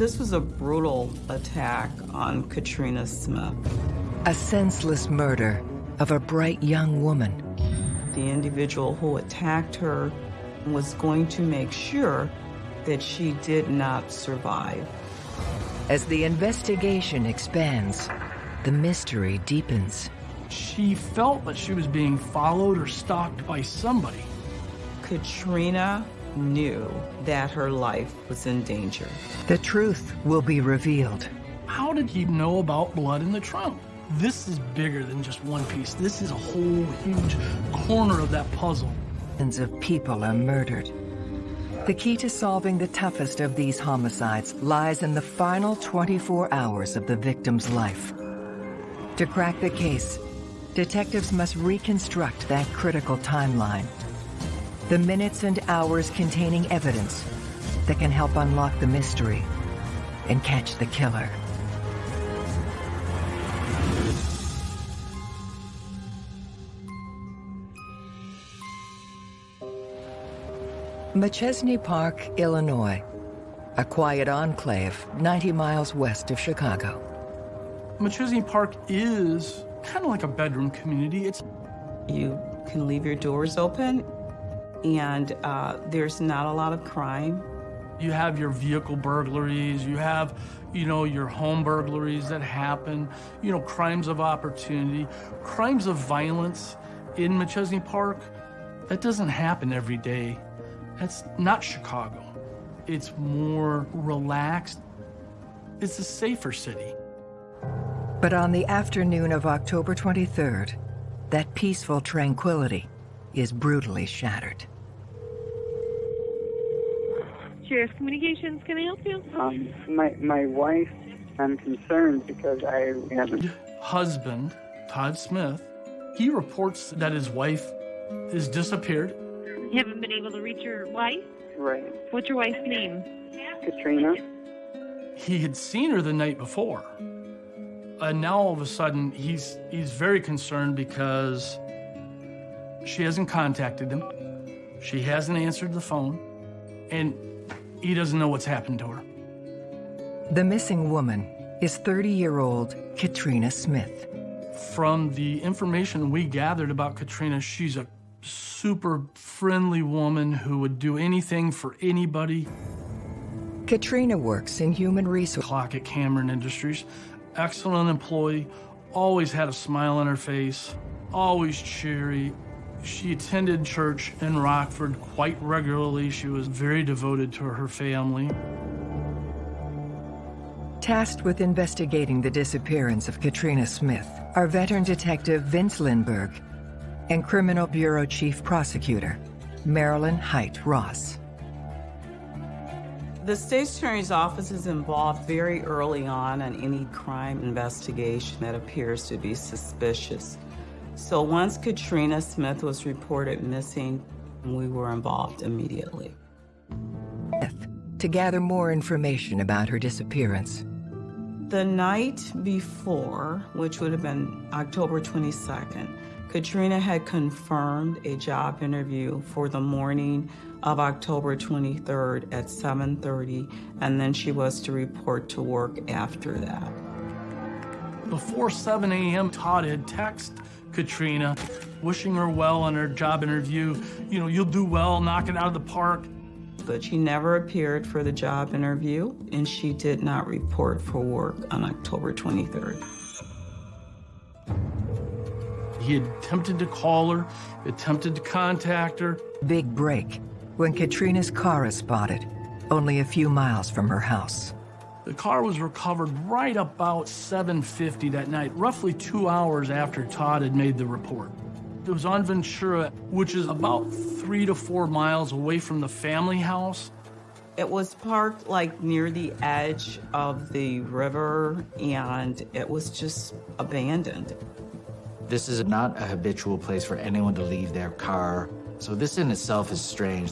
This was a brutal attack on Katrina Smith. A senseless murder of a bright young woman. The individual who attacked her was going to make sure that she did not survive. As the investigation expands, the mystery deepens. She felt that she was being followed or stalked by somebody. Katrina knew that her life was in danger. The truth will be revealed. How did he know about blood in the trunk? This is bigger than just one piece. This is a whole huge corner of that puzzle. Millions of people are murdered. The key to solving the toughest of these homicides lies in the final 24 hours of the victim's life. To crack the case, detectives must reconstruct that critical timeline. The minutes and hours containing evidence that can help unlock the mystery and catch the killer. Machesney Park, Illinois, a quiet enclave 90 miles west of Chicago. Machesney Park is kind of like a bedroom community. It's You can leave your doors open, and uh, there's not a lot of crime. You have your vehicle burglaries, you have, you know, your home burglaries that happen, you know, crimes of opportunity, crimes of violence in Machesney Park. That doesn't happen every day. That's not Chicago. It's more relaxed. It's a safer city. But on the afternoon of October 23rd, that peaceful tranquility is brutally shattered. Sheriff Communications, can I help you? Um, my my wife, I'm concerned because I haven't. Husband, Todd Smith, he reports that his wife is disappeared. You haven't been able to reach your wife? Right, What's your wife's name? Katrina. He had seen her the night before. And now all of a sudden he's he's very concerned because she hasn't contacted him. She hasn't answered the phone. And he doesn't know what's happened to her. The missing woman is 30-year-old Katrina Smith. From the information we gathered about Katrina, she's a super friendly woman who would do anything for anybody. Katrina works in human resources. Clock at Cameron Industries. Excellent employee, always had a smile on her face, always cheery. She attended church in Rockford quite regularly. She was very devoted to her family. Tasked with investigating the disappearance of Katrina Smith are veteran detective Vince Lindbergh and Criminal Bureau Chief Prosecutor Marilyn Height Ross. The state's attorney's office is involved very early on in any crime investigation that appears to be suspicious. So once Katrina Smith was reported missing, we were involved immediately. To gather more information about her disappearance. The night before, which would have been October 22nd, Katrina had confirmed a job interview for the morning of October 23rd at 7.30, and then she was to report to work after that. Before 7 a.m., Todd had texted Katrina, wishing her well on her job interview. You know, you'll do well, knock it out of the park. But she never appeared for the job interview, and she did not report for work on October 23rd. He attempted to call her, attempted to contact her. Big break when Katrina's car is spotted, only a few miles from her house. The car was recovered right about 7.50 that night, roughly two hours after Todd had made the report. It was on Ventura, which is about three to four miles away from the family house. It was parked like near the edge of the river, and it was just abandoned. This is not a habitual place for anyone to leave their car, so this in itself is strange.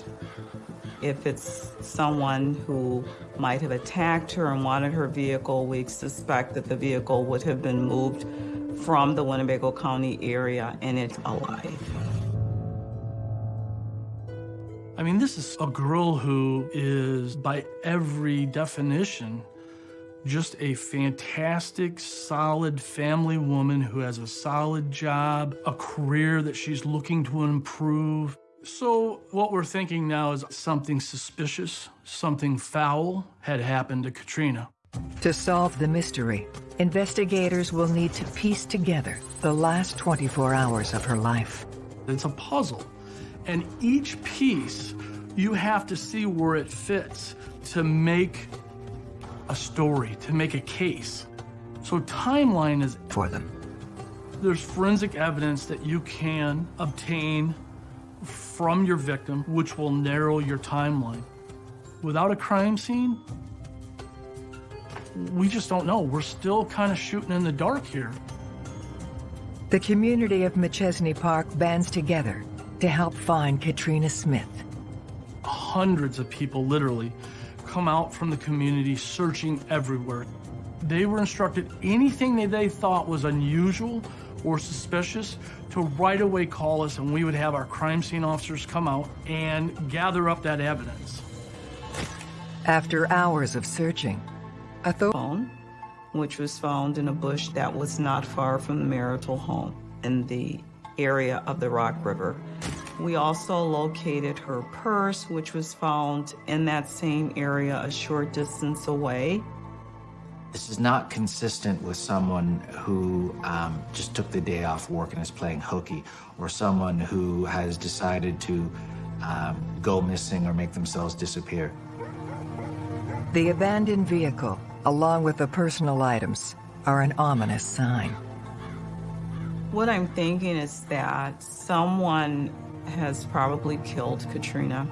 If it's someone who might have attacked her and wanted her vehicle, we suspect that the vehicle would have been moved from the Winnebago County area and it's alive. I mean, this is a girl who is, by every definition, Just a fantastic, solid family woman who has a solid job, a career that she's looking to improve. So, what we're thinking now is something suspicious, something foul had happened to Katrina. To solve the mystery, investigators will need to piece together the last 24 hours of her life. It's a puzzle, and each piece you have to see where it fits to make a story, to make a case. So, timeline is for them. There's forensic evidence that you can obtain from your victim, which will narrow your timeline. Without a crime scene, we just don't know. We're still kind of shooting in the dark here. The community of Machesney Park bands together to help find Katrina Smith. Hundreds of people literally come out from the community searching everywhere. They were instructed anything that they thought was unusual or suspicious to right away call us and we would have our crime scene officers come out and gather up that evidence. After hours of searching, a phone, which was found in a bush that was not far from the marital home in the area of the Rock River. We also located her purse, which was found in that same area a short distance away. This is not consistent with someone who um, just took the day off work and is playing hooky, or someone who has decided to um, go missing or make themselves disappear. The abandoned vehicle, along with the personal items, are an ominous sign. What I'm thinking is that someone has probably killed Katrina,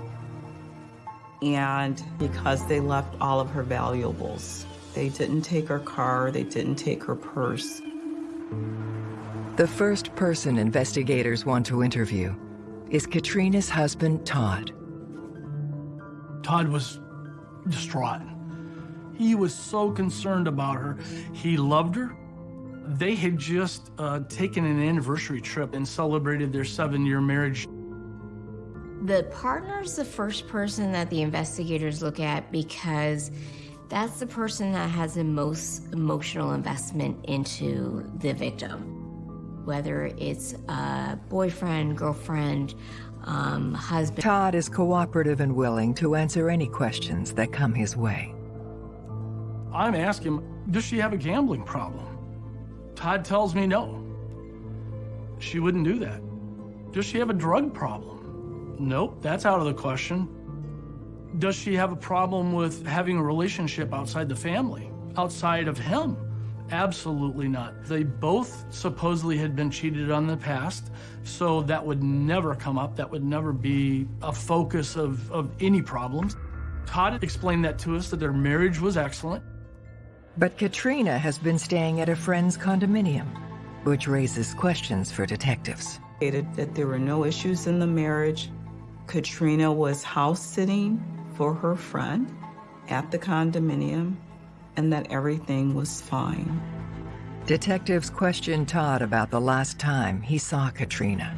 and because they left all of her valuables. They didn't take her car, they didn't take her purse. The first person investigators want to interview is Katrina's husband, Todd. Todd was distraught. He was so concerned about her. He loved her. They had just uh, taken an anniversary trip and celebrated their seven year marriage. The partner is the first person that the investigators look at because that's the person that has the most emotional investment into the victim, whether it's a boyfriend, girlfriend, um, husband. Todd is cooperative and willing to answer any questions that come his way. I'm asking him, does she have a gambling problem? Todd tells me no. She wouldn't do that. Does she have a drug problem? Nope, that's out of the question. Does she have a problem with having a relationship outside the family, outside of him? Absolutely not. They both supposedly had been cheated on in the past, so that would never come up. That would never be a focus of, of any problems. Todd explained that to us, that their marriage was excellent. But Katrina has been staying at a friend's condominium, which raises questions for detectives. Stated That there were no issues in the marriage. Katrina was house sitting for her friend at the condominium and that everything was fine. Detectives questioned Todd about the last time he saw Katrina.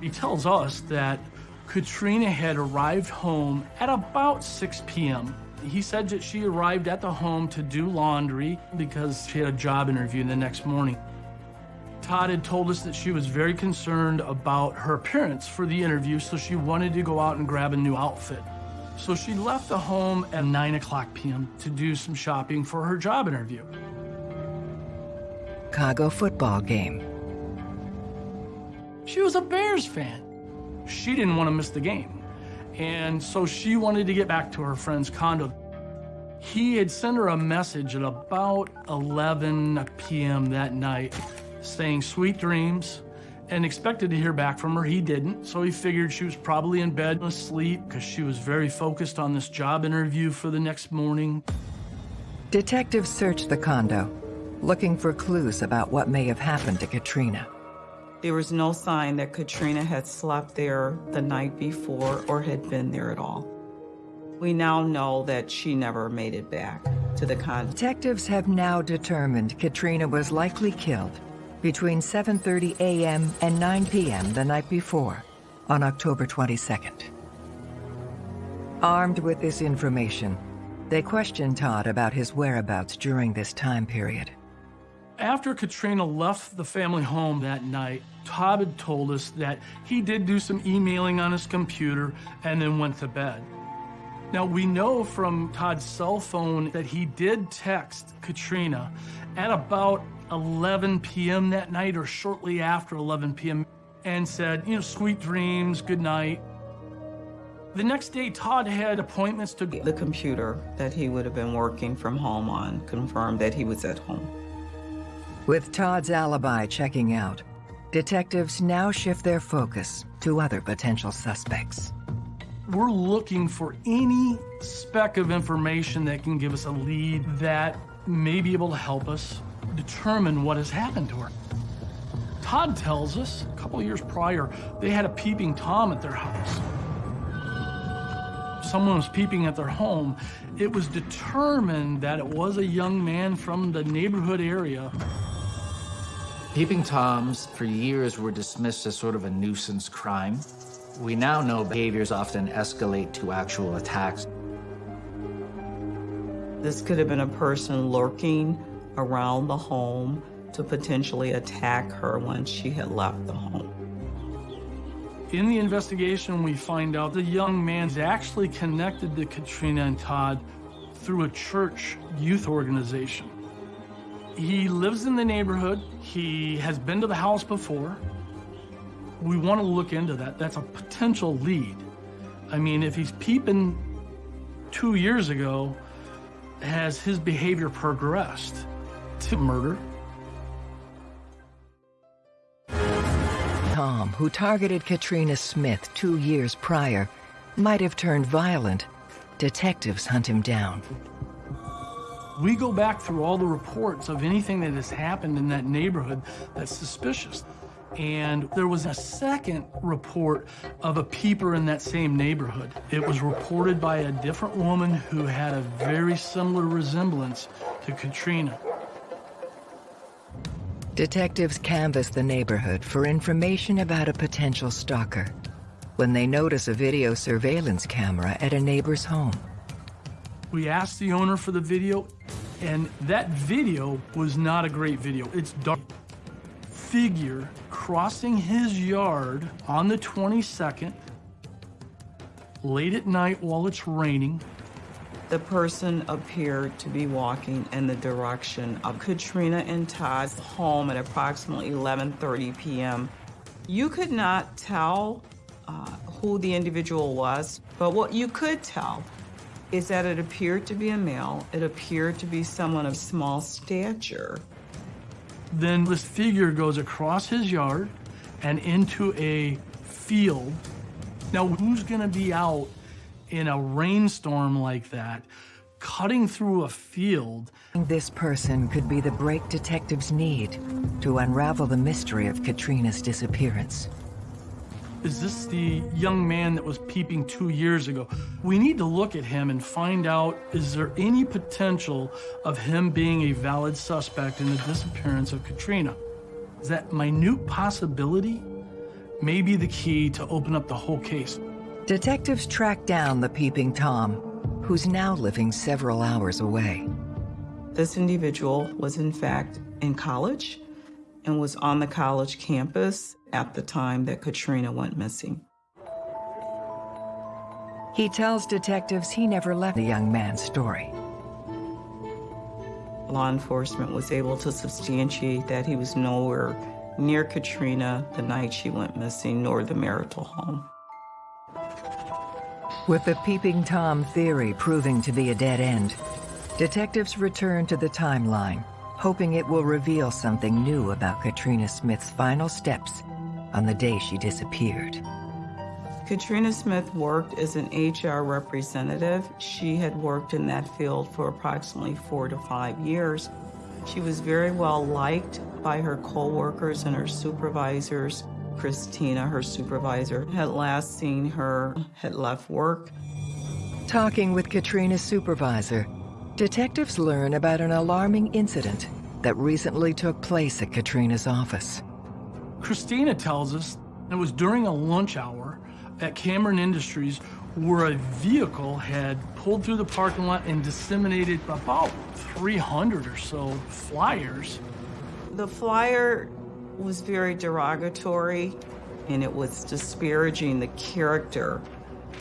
He tells us that Katrina had arrived home at about 6 p.m. He said that she arrived at the home to do laundry because she had a job interview the next morning. Todd had told us that she was very concerned about her appearance for the interview, so she wanted to go out and grab a new outfit. So she left the home at 9 o'clock p.m. to do some shopping for her job interview. Chicago football game. She was a Bears fan. She didn't want to miss the game. And so she wanted to get back to her friend's condo. He had sent her a message at about 11 p.m. that night saying sweet dreams, and expected to hear back from her. He didn't, so he figured she was probably in bed asleep because she was very focused on this job interview for the next morning. Detectives searched the condo, looking for clues about what may have happened to Katrina. There was no sign that Katrina had slept there the night before or had been there at all. We now know that she never made it back to the condo. Detectives have now determined Katrina was likely killed between 7.30 a.m. and 9 p.m. the night before, on October 22nd. Armed with this information, They questioned Todd about his whereabouts during this time period. After Katrina left the family home that night, Todd had told us that he did do some emailing on his computer and then went to bed. Now, we know from Todd's cell phone that he did text Katrina at about 11 p.m. that night or shortly after 11 p.m. and said, you know, sweet dreams, good night. The next day, Todd had appointments to The computer that he would have been working from home on confirmed that he was at home. With Todd's alibi checking out, detectives now shift their focus to other potential suspects. We're looking for any speck of information that can give us a lead that may be able to help us determine what has happened to her. Todd tells us a couple years prior, they had a peeping Tom at their house. Someone was peeping at their home. It was determined that it was a young man from the neighborhood area. Peeping Toms for years were dismissed as sort of a nuisance crime. We now know behaviors often escalate to actual attacks. This could have been a person lurking around the home to potentially attack her once she had left the home. In the investigation, we find out the young man's actually connected to Katrina and Todd through a church youth organization. He lives in the neighborhood. He has been to the house before. We want to look into that. That's a potential lead. I mean, if he's peeping two years ago, has his behavior progressed to murder? Tom, who targeted Katrina Smith two years prior, might have turned violent. Detectives hunt him down. We go back through all the reports of anything that has happened in that neighborhood that's suspicious. And there was a second report of a peeper in that same neighborhood. It was reported by a different woman who had a very similar resemblance to Katrina. Detectives canvass the neighborhood for information about a potential stalker when they notice a video surveillance camera at a neighbor's home. We asked the owner for the video, and that video was not a great video. It's dark. Figure crossing his yard on the 22nd, late at night while it's raining. The person appeared to be walking in the direction of Katrina and Todd's home at approximately 11:30 p.m. You could not tell uh, who the individual was, but what you could tell is that it appeared to be a male. It appeared to be someone of small stature. Then this figure goes across his yard and into a field. Now, who's going to be out in a rainstorm like that, cutting through a field? This person could be the break detectives need to unravel the mystery of Katrina's disappearance. Is this the young man that was peeping two years ago? We need to look at him and find out is there any potential of him being a valid suspect in the disappearance of Katrina? Is that minute possibility may be the key to open up the whole case. Detectives track down the peeping Tom, who's now living several hours away. This individual was, in fact, in college and was on the college campus at the time that Katrina went missing. He tells detectives he never left the young man's story. Law enforcement was able to substantiate that he was nowhere near Katrina the night she went missing, nor the marital home. With the peeping Tom theory proving to be a dead end, detectives return to the timeline, hoping it will reveal something new about Katrina Smith's final steps on the day she disappeared. Katrina Smith worked as an HR representative. She had worked in that field for approximately four to five years. She was very well liked by her coworkers and her supervisors. Christina, her supervisor, had last seen her, had left work. Talking with Katrina's supervisor, detectives learn about an alarming incident that recently took place at Katrina's office. Christina tells us it was during a lunch hour at Cameron Industries where a vehicle had pulled through the parking lot and disseminated about 300 or so flyers. The flyer was very derogatory and it was disparaging the character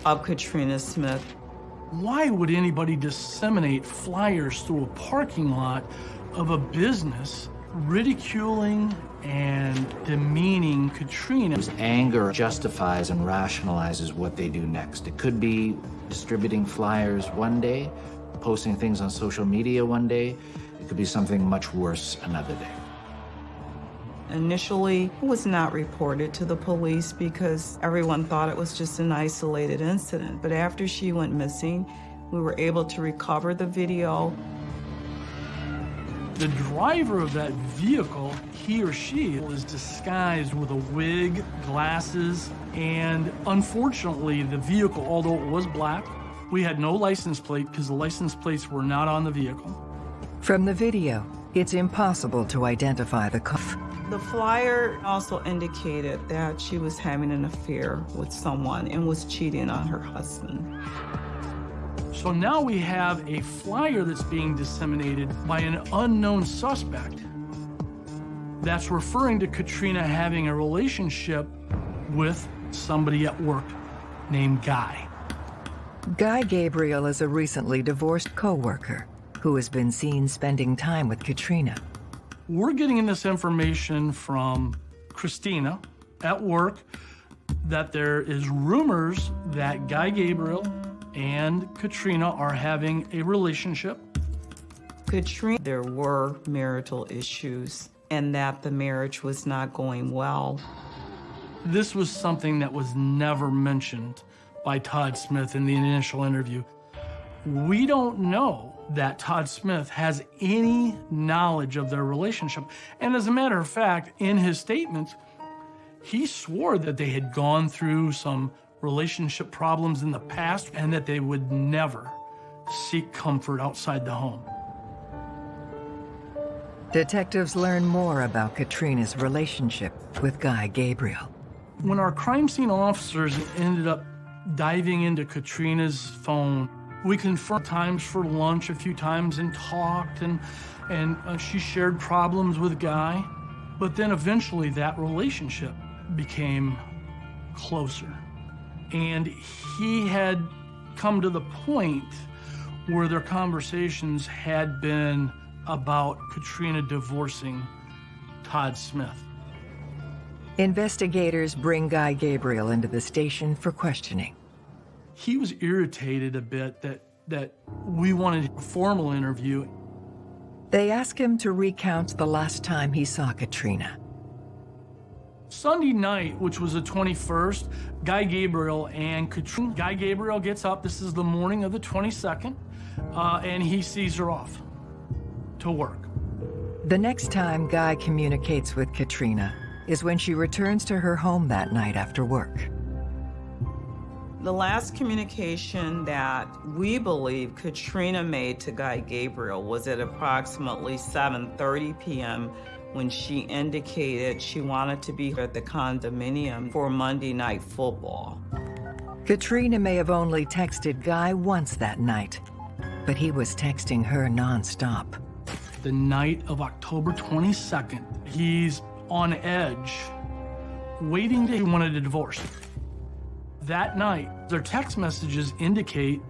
of Katrina Smith. Why would anybody disseminate flyers through a parking lot of a business ridiculing and demeaning Katrina? Anger justifies and rationalizes what they do next. It could be distributing flyers one day, posting things on social media one day. It could be something much worse another day. Initially, it was not reported to the police because everyone thought it was just an isolated incident. But after she went missing, we were able to recover the video. The driver of that vehicle, he or she, was disguised with a wig, glasses, and unfortunately, the vehicle, although it was black, we had no license plate because the license plates were not on the vehicle. From the video, it's impossible to identify the car. The flyer also indicated that she was having an affair with someone and was cheating on her husband. So now we have a flyer that's being disseminated by an unknown suspect that's referring to Katrina having a relationship with somebody at work named Guy. Guy Gabriel is a recently divorced co-worker who has been seen spending time with Katrina. We're getting this information from Christina at work that there is rumors that Guy Gabriel and Katrina are having a relationship. Katrina, there were marital issues and that the marriage was not going well. This was something that was never mentioned by Todd Smith in the initial interview. We don't know that Todd Smith has any knowledge of their relationship. And as a matter of fact, in his statements, he swore that they had gone through some relationship problems in the past and that they would never seek comfort outside the home. Detectives learn more about Katrina's relationship with Guy Gabriel. When our crime scene officers ended up diving into Katrina's phone, we confirmed times for lunch a few times and talked, and, and uh, she shared problems with Guy. But then eventually that relationship became closer. And he had come to the point where their conversations had been about Katrina divorcing Todd Smith. Investigators bring Guy Gabriel into the station for questioning. He was irritated a bit that, that we wanted a formal interview. They ask him to recount the last time he saw Katrina. Sunday night, which was the 21st, Guy Gabriel and Katrina. Guy Gabriel gets up. This is the morning of the 22nd, uh, and he sees her off to work. The next time Guy communicates with Katrina is when she returns to her home that night after work. The last communication that we believe Katrina made to Guy Gabriel was at approximately 7.30 p.m. when she indicated she wanted to be at the condominium for Monday Night Football. Katrina may have only texted Guy once that night, but he was texting her nonstop. The night of October 22nd, he's on edge, waiting to he wanted a divorce. That night, their text messages indicate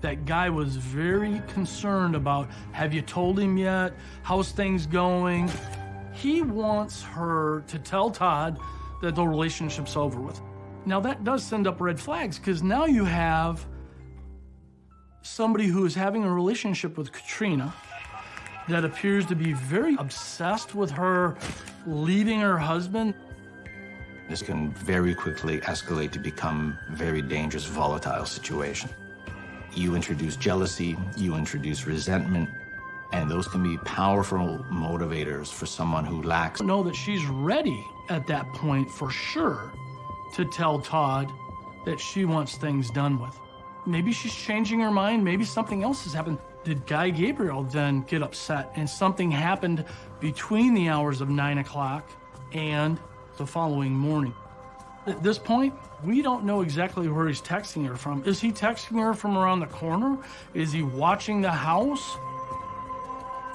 that guy was very concerned about, have you told him yet? How's things going? He wants her to tell Todd that the relationship's over with. Now that does send up red flags because now you have somebody who is having a relationship with Katrina that appears to be very obsessed with her leaving her husband. This can very quickly escalate to become very dangerous, volatile situation. You introduce jealousy, you introduce resentment, and those can be powerful motivators for someone who lacks. Know that she's ready at that point for sure to tell Todd that she wants things done with. Maybe she's changing her mind, maybe something else has happened. Did Guy Gabriel then get upset and something happened between the hours of nine o'clock and the following morning. At this point, we don't know exactly where he's texting her from. Is he texting her from around the corner? Is he watching the house?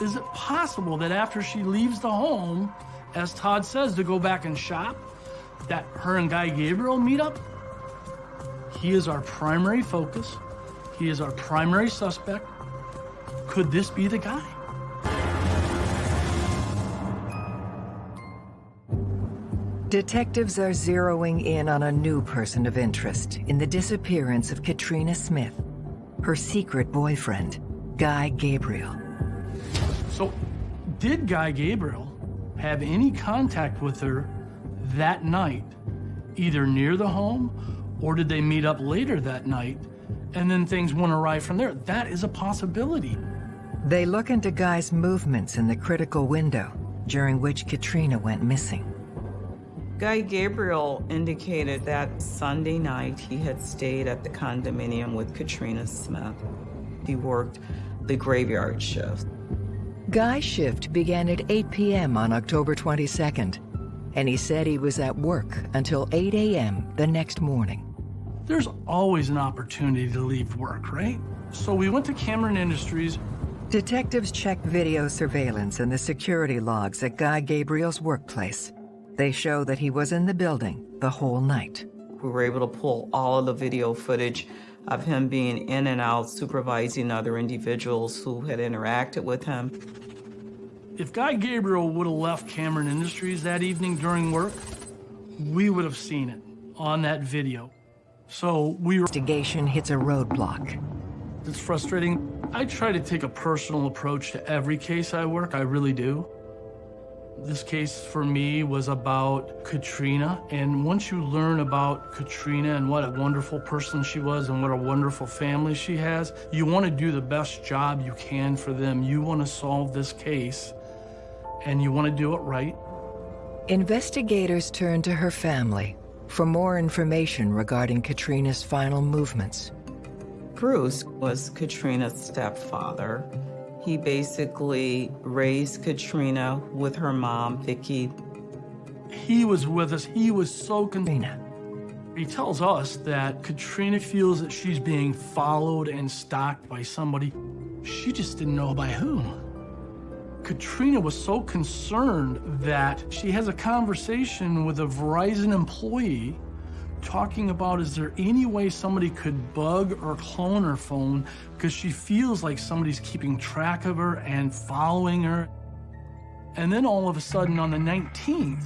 Is it possible that after she leaves the home, as Todd says, to go back and shop, that her and Guy Gabriel meet up? He is our primary focus. He is our primary suspect. Could this be the guy? Detectives are zeroing in on a new person of interest in the disappearance of Katrina Smith, her secret boyfriend, Guy Gabriel. So, did Guy Gabriel have any contact with her that night, either near the home, or did they meet up later that night and then things went awry from there? That is a possibility. They look into Guy's movements in the critical window during which Katrina went missing. Guy Gabriel indicated that Sunday night he had stayed at the condominium with Katrina Smith. He worked the graveyard shift. Guy's shift began at 8 p.m. on October 22nd, and he said he was at work until 8 a.m. the next morning. There's always an opportunity to leave work, right? So we went to Cameron Industries. Detectives checked video surveillance and the security logs at Guy Gabriel's workplace. They show that he was in the building the whole night. We were able to pull all of the video footage of him being in and out, supervising other individuals who had interacted with him. If Guy Gabriel would have left Cameron Industries that evening during work, we would have seen it on that video. So we were... Investigation hits a roadblock. It's frustrating. I try to take a personal approach to every case I work, I really do. This case for me was about Katrina, and once you learn about Katrina and what a wonderful person she was and what a wonderful family she has, you want to do the best job you can for them. You want to solve this case, and you want to do it right. Investigators turn to her family for more information regarding Katrina's final movements. Bruce was Katrina's stepfather. He basically raised Katrina with her mom, Vicki. He was with us. He was so Katrina. He tells us that Katrina feels that she's being followed and stalked by somebody. She just didn't know by whom. Katrina was so concerned that she has a conversation with a Verizon employee talking about is there any way somebody could bug or clone her phone because she feels like somebody's keeping track of her and following her. And then all of a sudden on the 19th,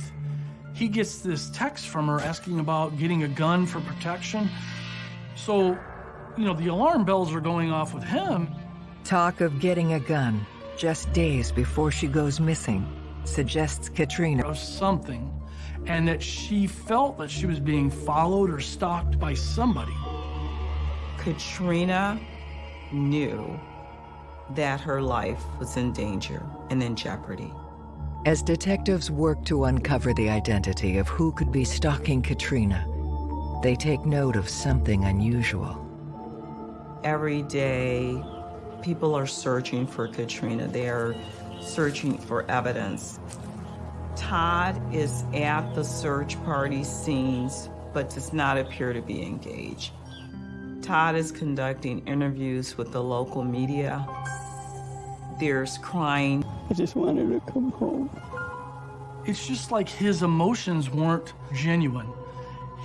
he gets this text from her asking about getting a gun for protection. So, you know, the alarm bells are going off with him. Talk of getting a gun just days before she goes missing suggests Katrina. Of something and that she felt that she was being followed or stalked by somebody. Katrina knew that her life was in danger and in jeopardy. As detectives work to uncover the identity of who could be stalking Katrina, they take note of something unusual. Every day, people are searching for Katrina. They are searching for evidence. Todd is at the search party scenes, but does not appear to be engaged. Todd is conducting interviews with the local media. There's crying. I just wanted to come home. It's just like his emotions weren't genuine.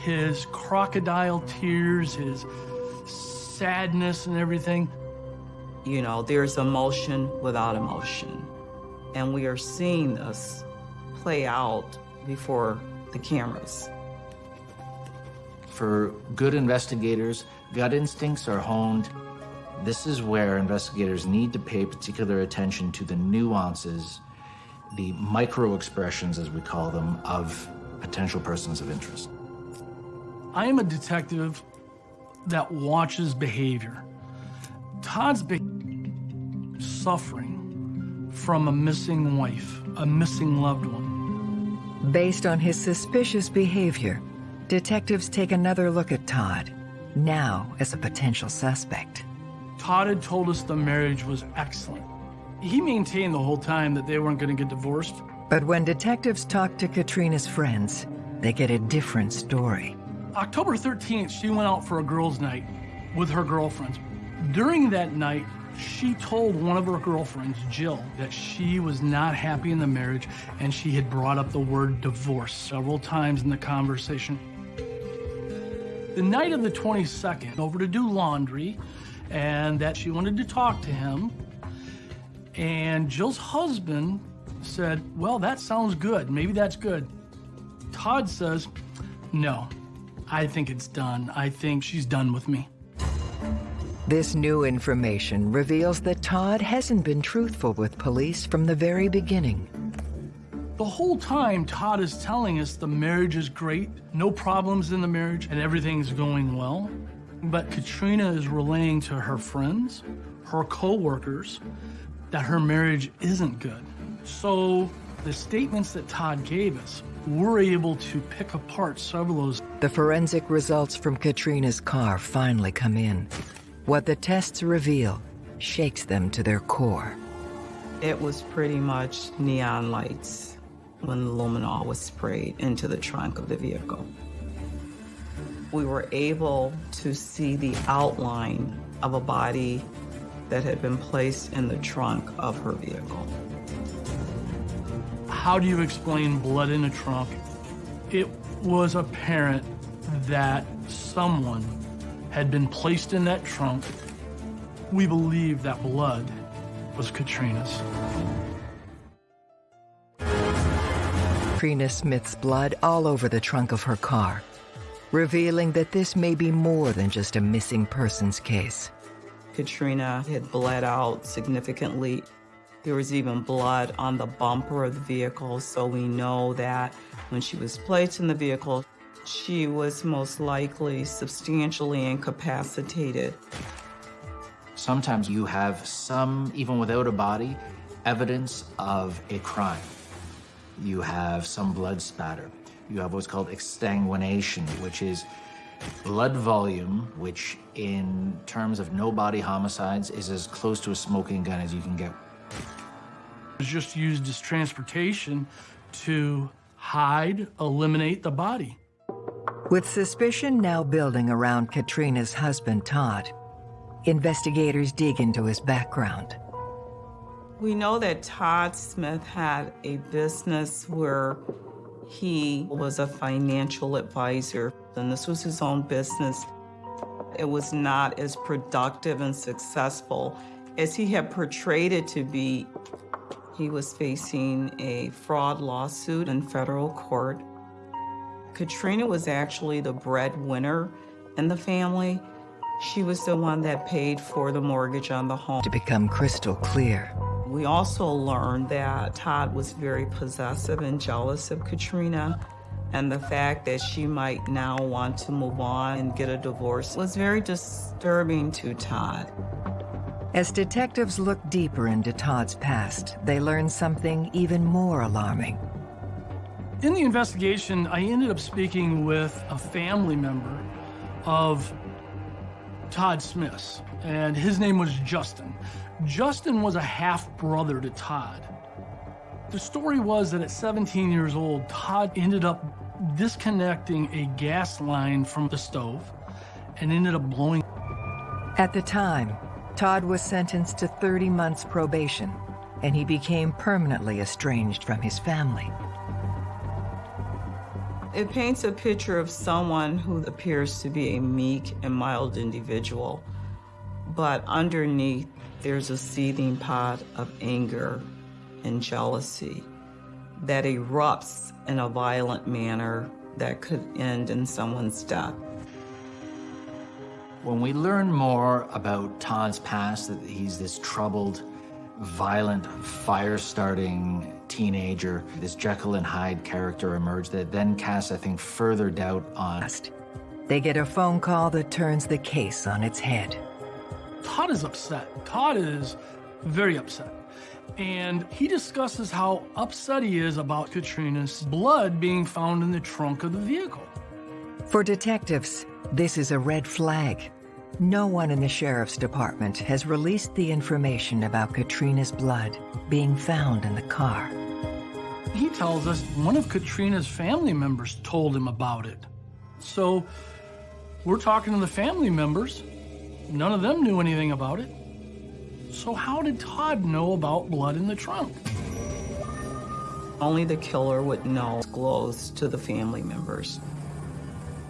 His crocodile tears, his sadness and everything. You know, there's emotion without emotion. And we are seeing this play out before the cameras. For good investigators, gut instincts are honed. This is where investigators need to pay particular attention to the nuances, the micro expressions, as we call them, of potential persons of interest. I am a detective that watches behavior. Todd's be suffering from a missing wife, a missing loved one. Based on his suspicious behavior, detectives take another look at Todd, now as a potential suspect. Todd had told us the marriage was excellent. He maintained the whole time that they weren't going to get divorced. But when detectives talk to Katrina's friends, they get a different story. October 13th, she went out for a girls' night with her girlfriends. During that night, she told one of her girlfriends, Jill, that she was not happy in the marriage and she had brought up the word divorce several times in the conversation. The night of the 22nd, over to do laundry, and that she wanted to talk to him. And Jill's husband said, Well, that sounds good. Maybe that's good. Todd says, No, I think it's done. I think she's done with me. This new information reveals that Todd hasn't been truthful with police from the very beginning. The whole time, Todd is telling us the marriage is great, no problems in the marriage, and everything's going well. But Katrina is relaying to her friends, her co-workers, that her marriage isn't good. So the statements that Todd gave us, we're able to pick apart several of those. The forensic results from Katrina's car finally come in. What the tests reveal shakes them to their core. It was pretty much neon lights when the luminol was sprayed into the trunk of the vehicle. We were able to see the outline of a body that had been placed in the trunk of her vehicle. How do you explain blood in a trunk? It was apparent that someone had been placed in that trunk. We believe that blood was Katrina's. Katrina Smith's blood all over the trunk of her car, revealing that this may be more than just a missing persons case. Katrina had bled out significantly. There was even blood on the bumper of the vehicle, so we know that when she was placed in the vehicle, she was most likely substantially incapacitated. Sometimes you have some, even without a body, evidence of a crime. You have some blood spatter. You have what's called exsanguination, which is blood volume, which in terms of no body homicides is as close to a smoking gun as you can get. It was just used as transportation to hide, eliminate the body. With suspicion now building around Katrina's husband, Todd, investigators dig into his background. We know that Todd Smith had a business where he was a financial advisor, and this was his own business. It was not as productive and successful as he had portrayed it to be. He was facing a fraud lawsuit in federal court. Katrina was actually the breadwinner in the family. She was the one that paid for the mortgage on the home. To become crystal clear, we also learned that Todd was very possessive and jealous of Katrina, and the fact that she might now want to move on and get a divorce was very disturbing to Todd. As detectives look deeper into Todd's past, they learn something even more alarming. In the investigation, I ended up speaking with a family member of Todd Smith's, and his name was Justin. Justin was a half brother to Todd. The story was that at 17 years old, Todd ended up disconnecting a gas line from the stove and ended up blowing. At the time, Todd was sentenced to 30 months probation, and he became permanently estranged from his family. It paints a picture of someone who appears to be a meek and mild individual, but underneath there's a seething pot of anger and jealousy that erupts in a violent manner that could end in someone's death. When we learn more about Todd's past, that he's this troubled, violent, fire-starting teenager, this Jekyll and Hyde character emerged that then casts, I think, further doubt on. They get a phone call that turns the case on its head. Todd is upset. Todd is very upset. And he discusses how upset he is about Katrina's blood being found in the trunk of the vehicle. For detectives, this is a red flag. No one in the sheriff's department has released the information about Katrina's blood being found in the car. He tells us one of Katrina's family members told him about it. So we're talking to the family members. None of them knew anything about it. So how did Todd know about blood in the trunk? Only the killer would know, disclose to the family members.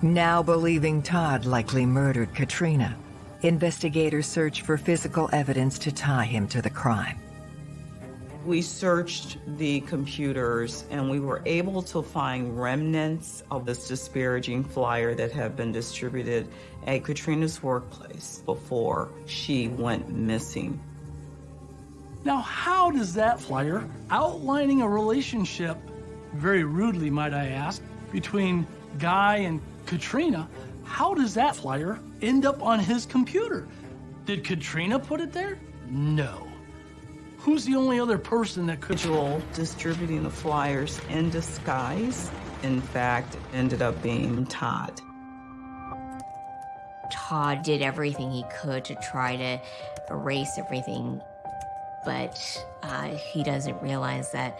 Now believing Todd likely murdered Katrina, investigators search for physical evidence to tie him to the crime. We searched the computers and we were able to find remnants of this disparaging flyer that had been distributed at Katrina's workplace before she went missing. Now, how does that flyer, outlining a relationship, very rudely might I ask, between Guy and Katrina, how does that flyer end up on his computer? Did Katrina put it there? No. Who's the only other person that could Joel distributing the flyers in disguise, in fact, ended up being Todd. Todd did everything he could to try to erase everything, but uh, he doesn't realize that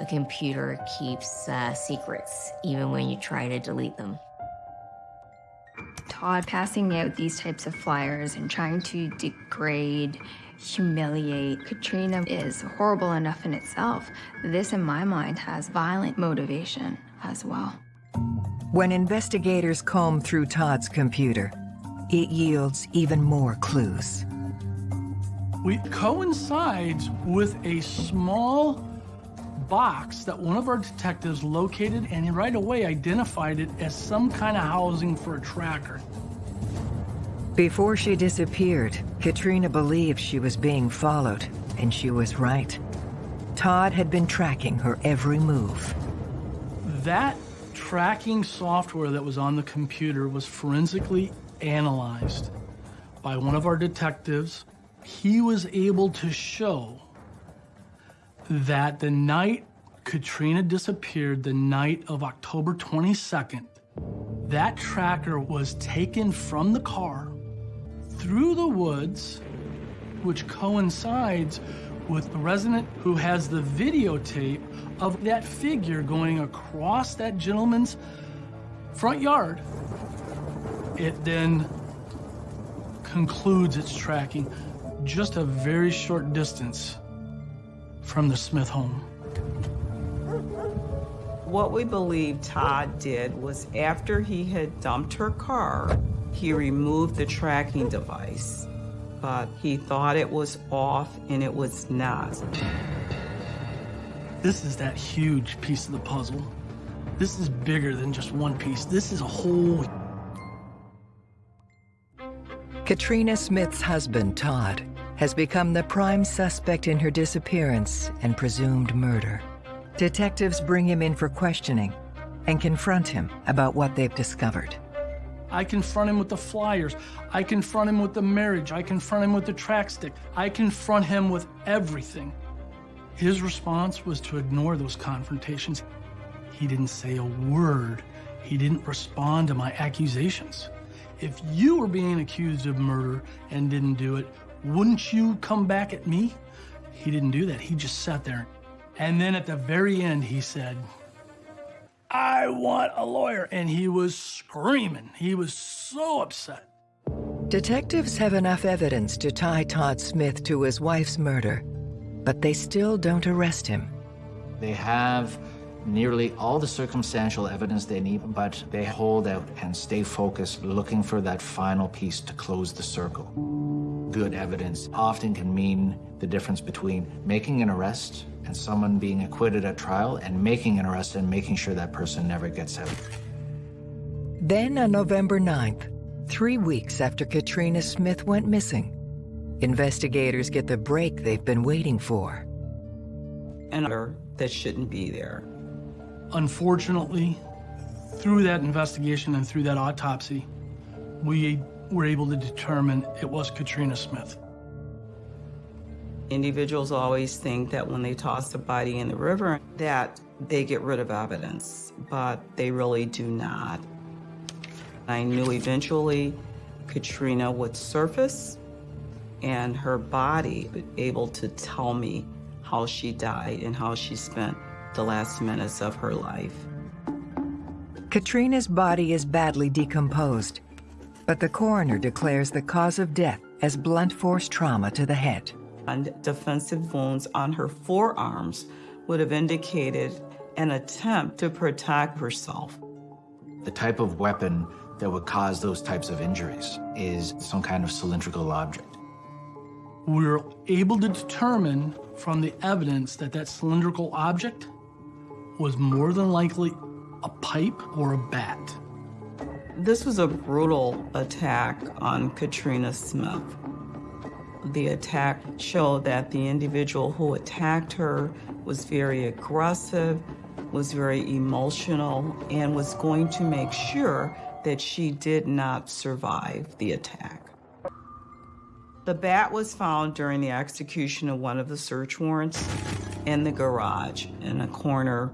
a computer keeps uh, secrets even when you try to delete them. Todd passing out these types of flyers and trying to degrade, humiliate Katrina is horrible enough in itself. This, in my mind, has violent motivation as well. When investigators comb through Todd's computer, it yields even more clues. We coincides with a small box that one of our detectives located and right away identified it as some kind of housing for a tracker. Before she disappeared, Katrina believed she was being followed, and she was right. Todd had been tracking her every move. That tracking software that was on the computer was forensically analyzed by one of our detectives. He was able to show that the night Katrina disappeared, the night of October 22nd, that tracker was taken from the car through the woods, which coincides with the resident who has the videotape of that figure going across that gentleman's front yard. It then concludes its tracking just a very short distance from the Smith home. What we believe Todd did was after he had dumped her car, he removed the tracking device, but he thought it was off and it was not. This is that huge piece of the puzzle. This is bigger than just one piece. This is a whole. Katrina Smith's husband, Todd, has become the prime suspect in her disappearance and presumed murder. Detectives bring him in for questioning and confront him about what they've discovered. I confront him with the flyers. I confront him with the marriage. I confront him with the track stick. I confront him with everything. His response was to ignore those confrontations. He didn't say a word. He didn't respond to my accusations. If you were being accused of murder and didn't do it, wouldn't you come back at me? He didn't do that. He just sat there. And then at the very end, he said, I want a lawyer. And he was screaming. He was so upset. Detectives have enough evidence to tie Todd Smith to his wife's murder, but they still don't arrest him. They have nearly all the circumstantial evidence they need, but they hold out and stay focused, looking for that final piece to close the circle. Good evidence often can mean the difference between making an arrest and someone being acquitted at trial and making an arrest and making sure that person never gets out. Then on November 9th, three weeks after Katrina Smith went missing, investigators get the break they've been waiting for. And that shouldn't be there. Unfortunately, through that investigation and through that autopsy, we were able to determine it was Katrina Smith. Individuals always think that when they toss a body in the river that they get rid of evidence, but they really do not. I knew eventually Katrina would surface and her body able to tell me how she died and how she spent the last minutes of her life. Katrina's body is badly decomposed, but the coroner declares the cause of death as blunt force trauma to the head. And defensive wounds on her forearms would have indicated an attempt to protect herself. The type of weapon that would cause those types of injuries is some kind of cylindrical object. We were able to determine from the evidence that that cylindrical object was more than likely a pipe or a bat. This was a brutal attack on Katrina Smith. The attack showed that the individual who attacked her was very aggressive, was very emotional, and was going to make sure that she did not survive the attack. The bat was found during the execution of one of the search warrants in the garage in a corner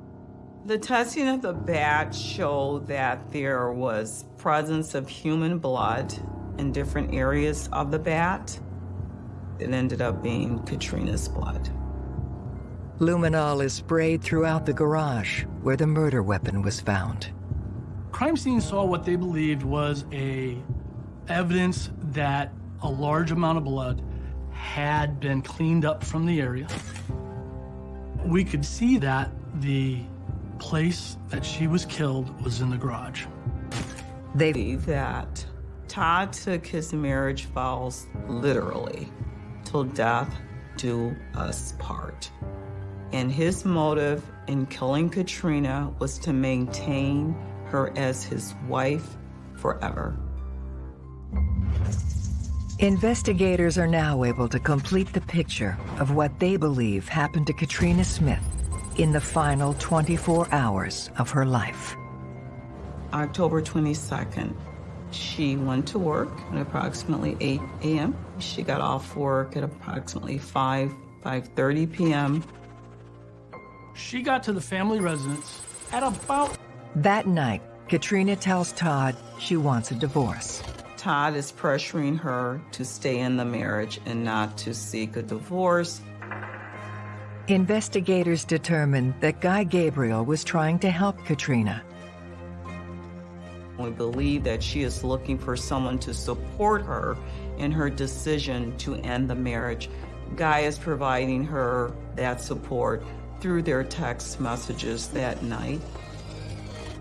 the testing of the bat showed that there was presence of human blood in different areas of the bat. It ended up being Katrina's blood. Luminol is sprayed throughout the garage where the murder weapon was found. Crime scene saw what they believed was a evidence that a large amount of blood had been cleaned up from the area. We could see that the place that she was killed was in the garage. They believe that Todd took his marriage vows literally till death do us part. And his motive in killing Katrina was to maintain her as his wife forever. Investigators are now able to complete the picture of what they believe happened to Katrina Smith in the final 24 hours of her life. October 22nd, she went to work at approximately 8 a.m. She got off work at approximately 5, 5.30 p.m. She got to the family residence at about... That night, Katrina tells Todd she wants a divorce. Todd is pressuring her to stay in the marriage and not to seek a divorce. Investigators determined that Guy Gabriel was trying to help Katrina. We believe that she is looking for someone to support her in her decision to end the marriage. Guy is providing her that support through their text messages that night.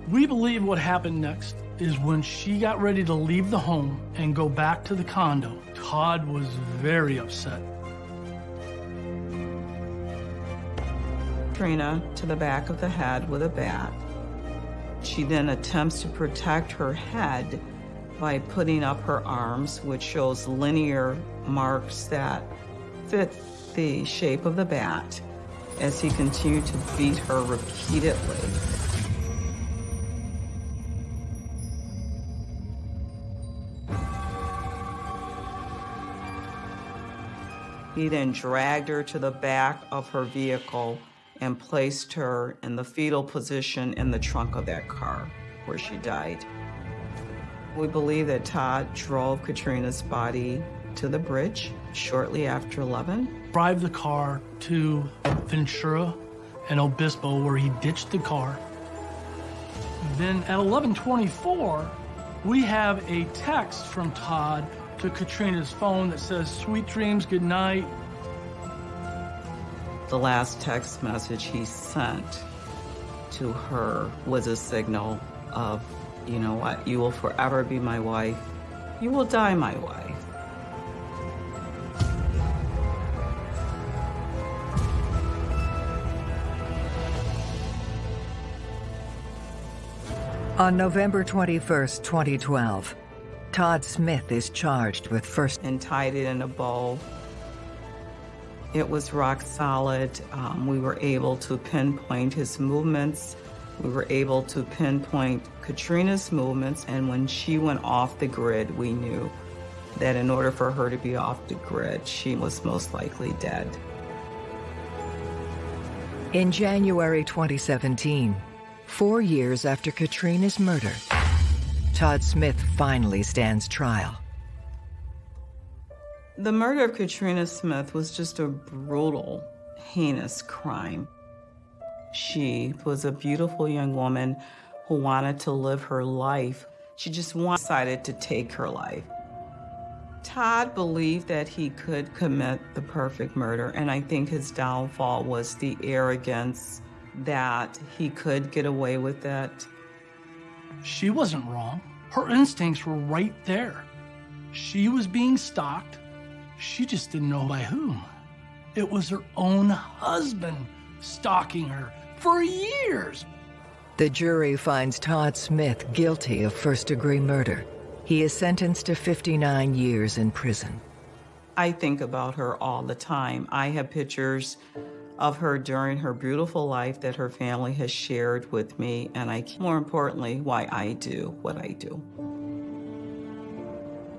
We believe what happened next is when she got ready to leave the home and go back to the condo, Todd was very upset. Katrina to the back of the head with a bat. She then attempts to protect her head by putting up her arms, which shows linear marks that fit the shape of the bat as he continued to beat her repeatedly. He then dragged her to the back of her vehicle and placed her in the fetal position in the trunk of that car where she died. We believe that Todd drove Katrina's body to the bridge shortly after 11. Drive the car to Ventura and Obispo where he ditched the car. Then at 1124, we have a text from Todd to Katrina's phone that says, sweet dreams, good night, the last text message he sent to her was a signal of, you know what, you will forever be my wife. You will die my wife. On November 21st, 2012, Todd Smith is charged with first and tied it in a bow it was rock solid. Um, we were able to pinpoint his movements. We were able to pinpoint Katrina's movements. And when she went off the grid, we knew that in order for her to be off the grid, she was most likely dead. In January 2017, four years after Katrina's murder, Todd Smith finally stands trial. The murder of Katrina Smith was just a brutal, heinous crime. She was a beautiful young woman who wanted to live her life. She just decided to take her life. Todd believed that he could commit the perfect murder, and I think his downfall was the arrogance that he could get away with it. She wasn't wrong. Her instincts were right there. She was being stalked. She just didn't know by whom. It was her own husband stalking her for years. The jury finds Todd Smith guilty of first degree murder. He is sentenced to 59 years in prison. I think about her all the time. I have pictures of her during her beautiful life that her family has shared with me, and I, more importantly, why I do what I do.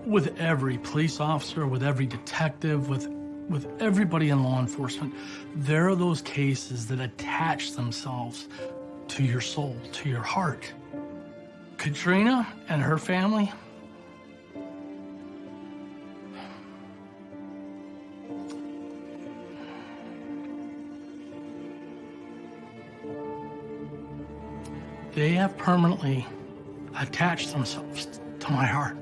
With every police officer, with every detective, with with everybody in law enforcement, there are those cases that attach themselves to your soul, to your heart. Katrina and her family, they have permanently attached themselves to my heart.